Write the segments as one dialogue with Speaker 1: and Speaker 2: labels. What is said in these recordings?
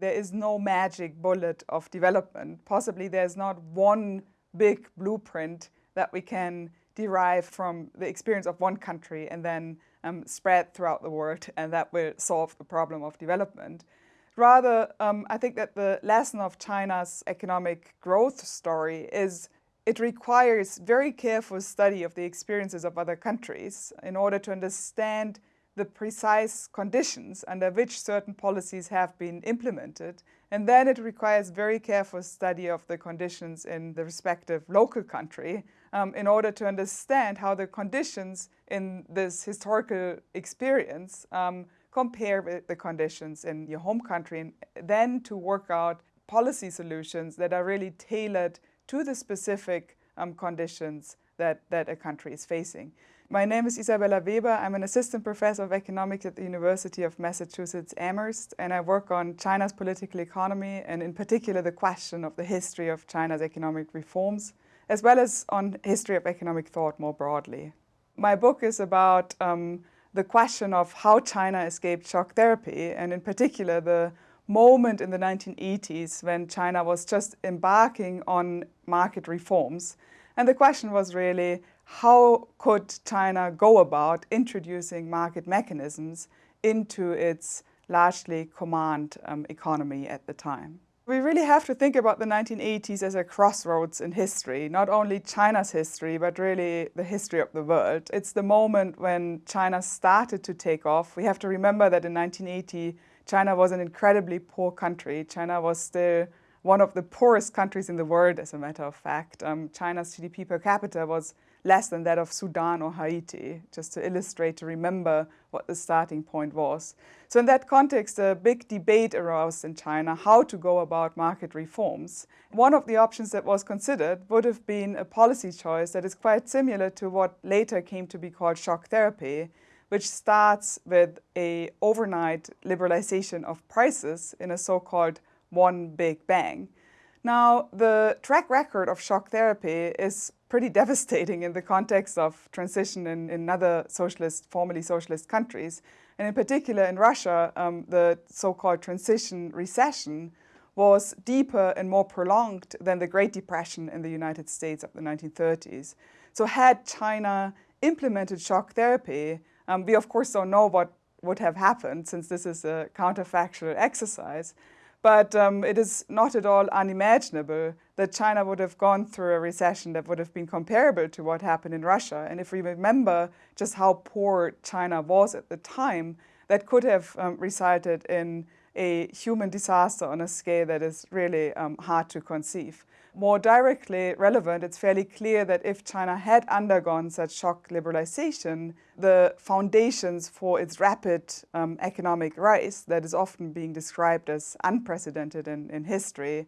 Speaker 1: There is no magic bullet of development. Possibly there's not one big blueprint that we can derive from the experience of one country and then um, spread throughout the world and that will solve the problem of development. Rather, um, I think that the lesson of China's economic growth story is it requires very careful study of the experiences of other countries in order to understand the precise conditions under which certain policies have been implemented. And then it requires very careful study of the conditions in the respective local country um, in order to understand how the conditions in this historical experience um, compare with the conditions in your home country and then to work out policy solutions that are really tailored to the specific um, conditions that, that a country is facing. My name is Isabella Weber. I'm an assistant professor of economics at the University of Massachusetts Amherst, and I work on China's political economy and in particular the question of the history of China's economic reforms, as well as on history of economic thought more broadly. My book is about um, the question of how China escaped shock therapy, and in particular the moment in the 1980s when China was just embarking on market reforms. And the question was really, how could China go about introducing market mechanisms into its largely command um, economy at the time? We really have to think about the 1980s as a crossroads in history, not only China's history, but really the history of the world. It's the moment when China started to take off. We have to remember that in 1980, China was an incredibly poor country. China was still one of the poorest countries in the world, as a matter of fact. Um, China's GDP per capita was less than that of Sudan or Haiti, just to illustrate, to remember what the starting point was. So in that context, a big debate arose in China how to go about market reforms. One of the options that was considered would have been a policy choice that is quite similar to what later came to be called shock therapy, which starts with a overnight liberalization of prices in a so-called one big bang. Now, the track record of shock therapy is pretty devastating in the context of transition in, in other socialist, formerly socialist countries. And in particular in Russia, um, the so-called transition recession was deeper and more prolonged than the Great Depression in the United States of the 1930s. So had China implemented shock therapy, um, we of course don't know what would have happened since this is a counterfactual exercise, but um, it is not at all unimaginable that China would have gone through a recession that would have been comparable to what happened in Russia. And if we remember just how poor China was at the time, that could have um, resulted in a human disaster on a scale that is really um, hard to conceive. More directly relevant, it's fairly clear that if China had undergone such shock liberalization, the foundations for its rapid um, economic rise, that is often being described as unprecedented in, in history,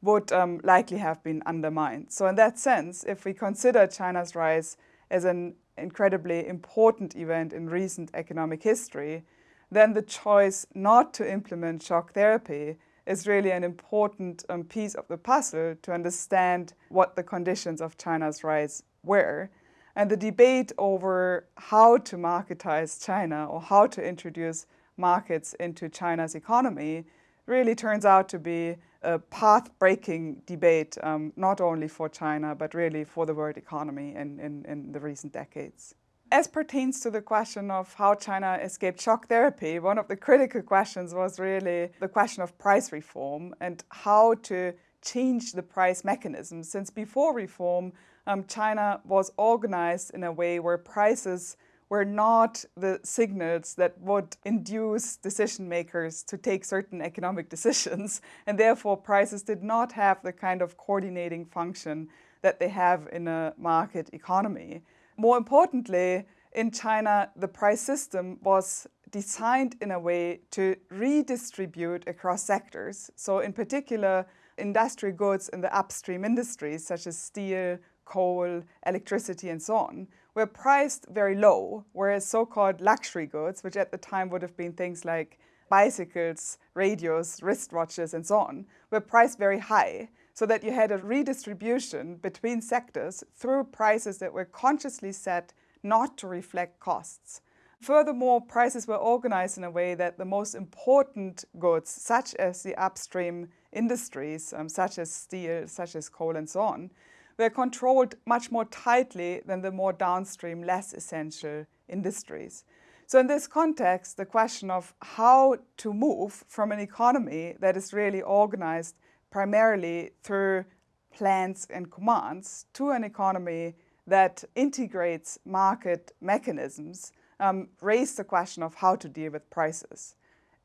Speaker 1: would um, likely have been undermined. So in that sense, if we consider China's rise as an incredibly important event in recent economic history, then the choice not to implement shock therapy is really an important um, piece of the puzzle to understand what the conditions of China's rise were. And the debate over how to marketize China or how to introduce markets into China's economy really turns out to be a path-breaking debate, um, not only for China, but really for the world economy in, in, in the recent decades. As pertains to the question of how China escaped shock therapy, one of the critical questions was really the question of price reform and how to change the price mechanism. Since before reform, um, China was organized in a way where prices were not the signals that would induce decision makers to take certain economic decisions, and therefore prices did not have the kind of coordinating function that they have in a market economy. More importantly, in China, the price system was designed in a way to redistribute across sectors. So in particular, industrial goods in the upstream industries, such as steel, coal, electricity, and so on, were priced very low, whereas so-called luxury goods, which at the time would have been things like bicycles, radios, wristwatches, and so on, were priced very high so that you had a redistribution between sectors through prices that were consciously set not to reflect costs. Furthermore, prices were organized in a way that the most important goods, such as the upstream industries, um, such as steel, such as coal and so on, were controlled much more tightly than the more downstream, less essential industries. So in this context, the question of how to move from an economy that is really organized primarily through plans and commands to an economy that integrates market mechanisms um, raised the question of how to deal with prices.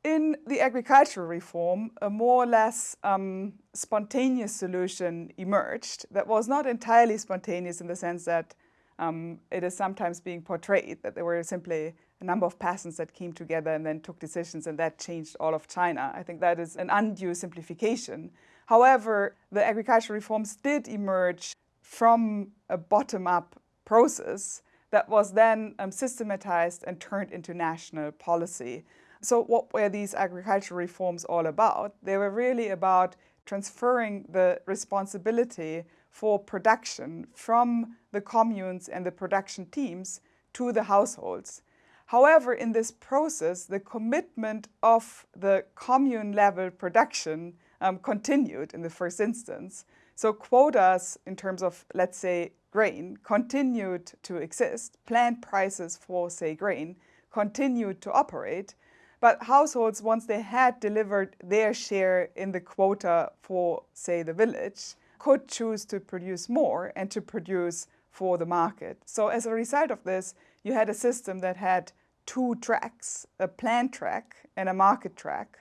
Speaker 1: In the agricultural reform, a more or less um, spontaneous solution emerged that was not entirely spontaneous in the sense that um, it is sometimes being portrayed that there were simply a number of peasants that came together and then took decisions and that changed all of China. I think that is an undue simplification. However, the agricultural reforms did emerge from a bottom-up process that was then um, systematized and turned into national policy. So what were these agricultural reforms all about? They were really about transferring the responsibility for production from the communes and the production teams to the households. However, in this process, the commitment of the commune level production um, continued in the first instance. So quotas in terms of, let's say, grain continued to exist, plan prices for, say, grain continued to operate, but households, once they had delivered their share in the quota for, say, the village, could choose to produce more and to produce for the market. So as a result of this, you had a system that had two tracks, a plan track and a market track,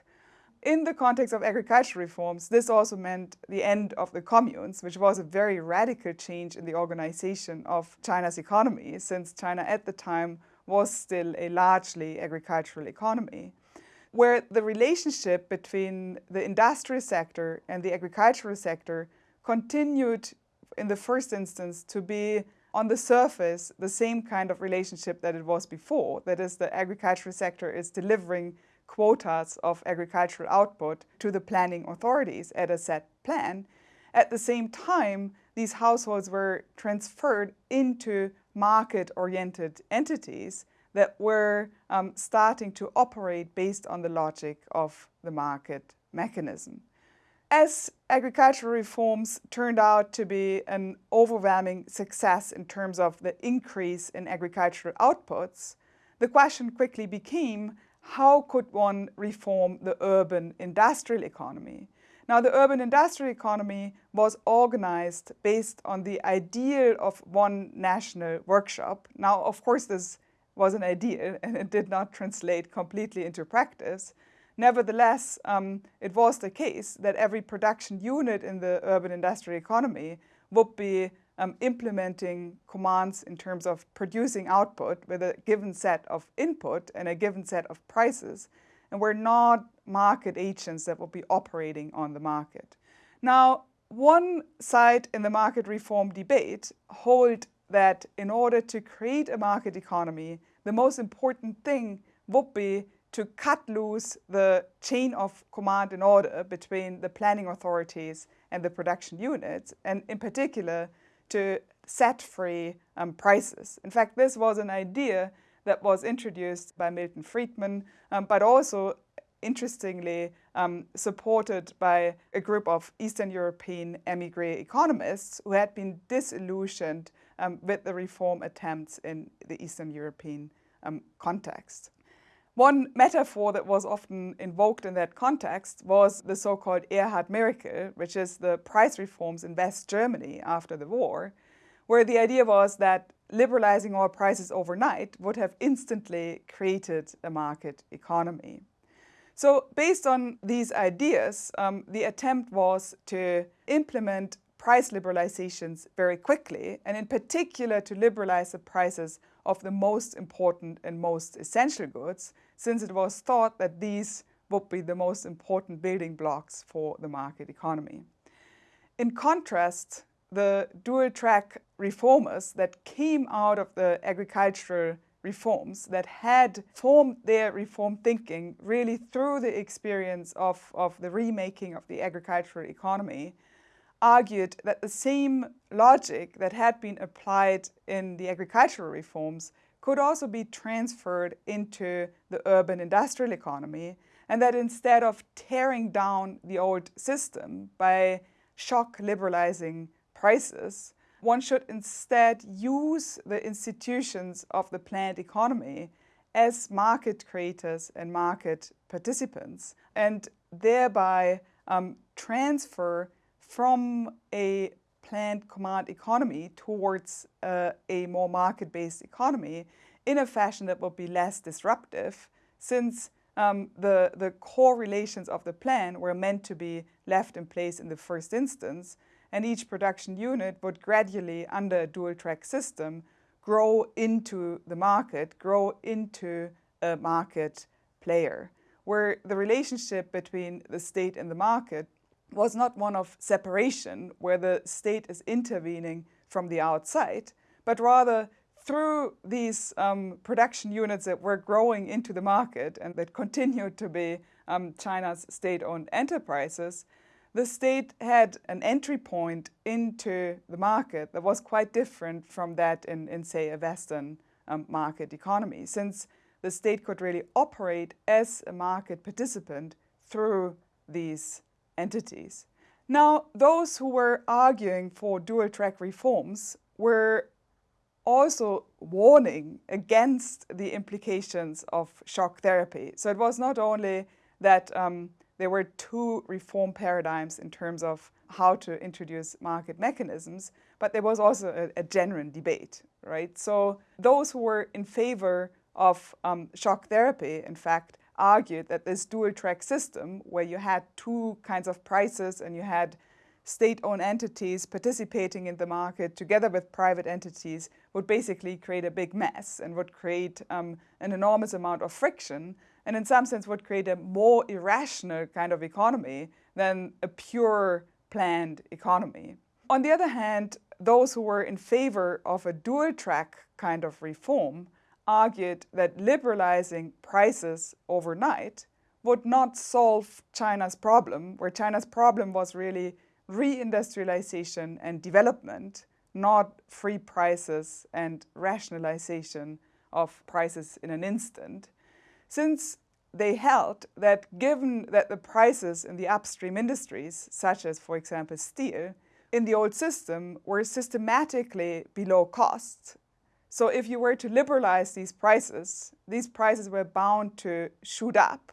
Speaker 1: in the context of agricultural reforms, this also meant the end of the communes, which was a very radical change in the organization of China's economy, since China at the time was still a largely agricultural economy, where the relationship between the industrial sector and the agricultural sector continued in the first instance to be on the surface the same kind of relationship that it was before. That is, the agricultural sector is delivering quotas of agricultural output to the planning authorities at a set plan. At the same time, these households were transferred into market-oriented entities that were um, starting to operate based on the logic of the market mechanism. As agricultural reforms turned out to be an overwhelming success in terms of the increase in agricultural outputs, the question quickly became how could one reform the urban industrial economy? Now, the urban industrial economy was organized based on the ideal of one national workshop. Now, of course, this was an ideal and it did not translate completely into practice. Nevertheless, um, it was the case that every production unit in the urban industrial economy would be um, implementing commands in terms of producing output with a given set of input and a given set of prices. And we're not market agents that will be operating on the market. Now, one side in the market reform debate hold that in order to create a market economy, the most important thing would be to cut loose the chain of command and order between the planning authorities and the production units, and in particular, to set free um, prices. In fact, this was an idea that was introduced by Milton Friedman, um, but also interestingly um, supported by a group of Eastern European emigre economists who had been disillusioned um, with the reform attempts in the Eastern European um, context. One metaphor that was often invoked in that context was the so-called Erhard miracle, which is the price reforms in West Germany after the war, where the idea was that liberalizing all prices overnight would have instantly created a market economy. So based on these ideas, um, the attempt was to implement price liberalizations very quickly, and in particular to liberalize the prices of the most important and most essential goods, since it was thought that these would be the most important building blocks for the market economy. In contrast, the dual-track reformers that came out of the agricultural reforms that had formed their reform thinking really through the experience of, of the remaking of the agricultural economy argued that the same logic that had been applied in the agricultural reforms could also be transferred into the urban industrial economy and that instead of tearing down the old system by shock liberalizing prices, one should instead use the institutions of the planned economy as market creators and market participants and thereby um, transfer from a planned command economy towards uh, a more market-based economy in a fashion that would be less disruptive since um, the, the core relations of the plan were meant to be left in place in the first instance and each production unit would gradually, under a dual-track system, grow into the market, grow into a market player, where the relationship between the state and the market was not one of separation, where the state is intervening from the outside, but rather through these um, production units that were growing into the market and that continued to be um, China's state-owned enterprises, the state had an entry point into the market that was quite different from that in, in say, a Western um, market economy, since the state could really operate as a market participant through these entities. Now, those who were arguing for dual-track reforms were also warning against the implications of shock therapy. So it was not only that um, there were two reform paradigms in terms of how to introduce market mechanisms, but there was also a, a genuine debate, right? So those who were in favor of um, shock therapy, in fact, argued that this dual track system where you had two kinds of prices and you had state-owned entities participating in the market together with private entities would basically create a big mess and would create um, an enormous amount of friction and in some sense would create a more irrational kind of economy than a pure planned economy. On the other hand, those who were in favor of a dual track kind of reform argued that liberalizing prices overnight would not solve China's problem, where China's problem was really reindustrialization and development, not free prices and rationalization of prices in an instant since they held that given that the prices in the upstream industries, such as, for example, steel, in the old system were systematically below cost. So if you were to liberalize these prices, these prices were bound to shoot up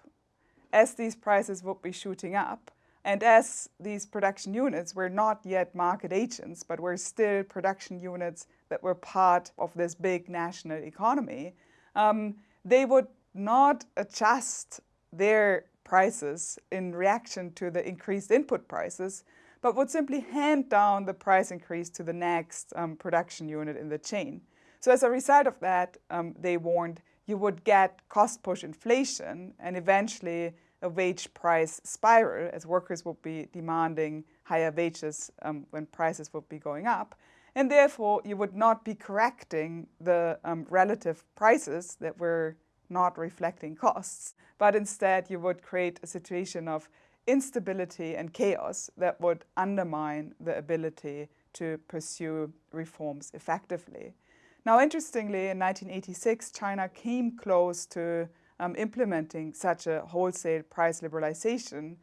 Speaker 1: as these prices would be shooting up. And as these production units were not yet market agents, but were still production units that were part of this big national economy, um, they would not adjust their prices in reaction to the increased input prices, but would simply hand down the price increase to the next um, production unit in the chain. So as a result of that, um, they warned you would get cost push inflation and eventually a wage price spiral as workers would be demanding higher wages um, when prices would be going up. And therefore, you would not be correcting the um, relative prices that were not reflecting costs, but instead you would create a situation of instability and chaos that would undermine the ability to pursue reforms effectively. Now, interestingly, in 1986, China came close to um, implementing such a wholesale price liberalization.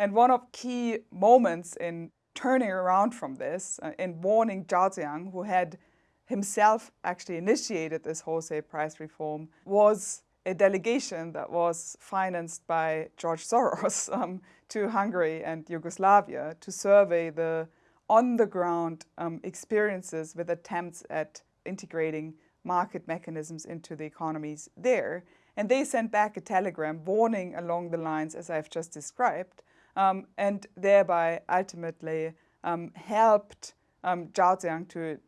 Speaker 1: And one of key moments in turning around from this, uh, in warning Zhao Ziyang, who had himself actually initiated this wholesale price reform, was a delegation that was financed by George Soros um, to Hungary and Yugoslavia to survey the on-the-ground um, experiences with attempts at integrating market mechanisms into the economies there. And they sent back a telegram warning along the lines as I've just described, um, and thereby ultimately um, helped um, Zhao Ziyang to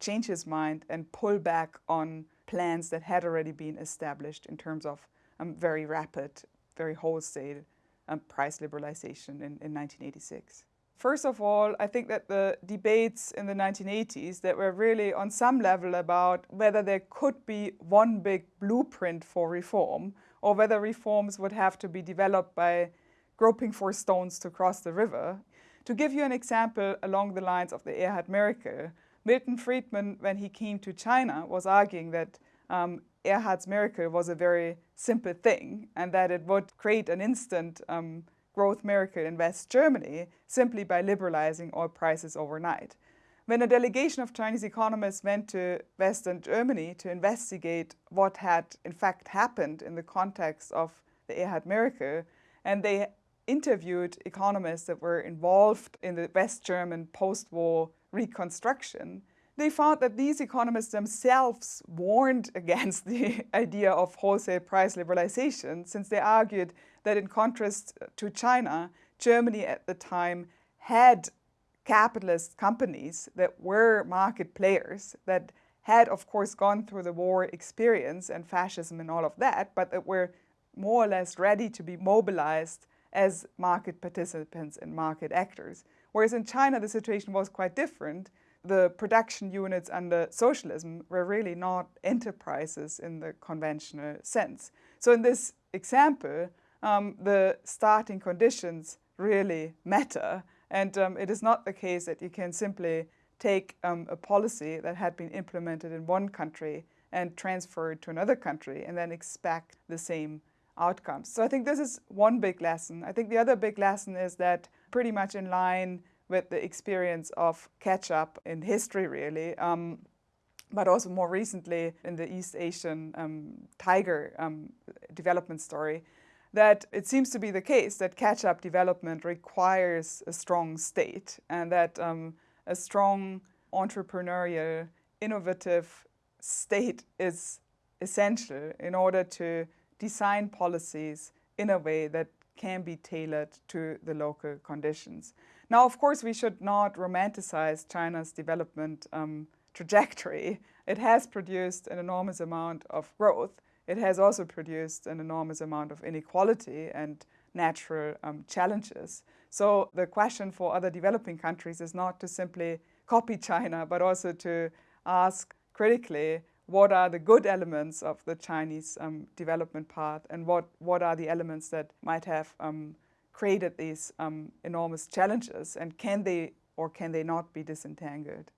Speaker 1: change his mind and pull back on plans that had already been established in terms of um, very rapid, very wholesale um, price liberalization in, in 1986. First of all, I think that the debates in the 1980s that were really on some level about whether there could be one big blueprint for reform or whether reforms would have to be developed by groping for stones to cross the river. To give you an example along the lines of the Erhard Miracle, Milton Friedman, when he came to China, was arguing that um, Erhard's miracle was a very simple thing and that it would create an instant um, growth miracle in West Germany simply by liberalizing oil prices overnight. When a delegation of Chinese economists went to Western Germany to investigate what had in fact happened in the context of the Erhard miracle, and they interviewed economists that were involved in the West German post-war reconstruction, they found that these economists themselves warned against the idea of wholesale price liberalization since they argued that in contrast to China, Germany at the time had capitalist companies that were market players that had of course gone through the war experience and fascism and all of that, but that were more or less ready to be mobilized as market participants and market actors. Whereas in China, the situation was quite different. The production units under socialism were really not enterprises in the conventional sense. So in this example, um, the starting conditions really matter. And um, it is not the case that you can simply take um, a policy that had been implemented in one country and transfer it to another country and then expect the same outcomes. So I think this is one big lesson. I think the other big lesson is that pretty much in line with the experience of catch-up in history, really, um, but also more recently in the East Asian um, tiger um, development story, that it seems to be the case that catch-up development requires a strong state and that um, a strong entrepreneurial, innovative state is essential in order to design policies in a way that can be tailored to the local conditions. Now, of course, we should not romanticize China's development um, trajectory. It has produced an enormous amount of growth. It has also produced an enormous amount of inequality and natural um, challenges. So the question for other developing countries is not to simply copy China, but also to ask critically what are the good elements of the Chinese um, development path and what, what are the elements that might have um, created these um, enormous challenges and can they or can they not be disentangled?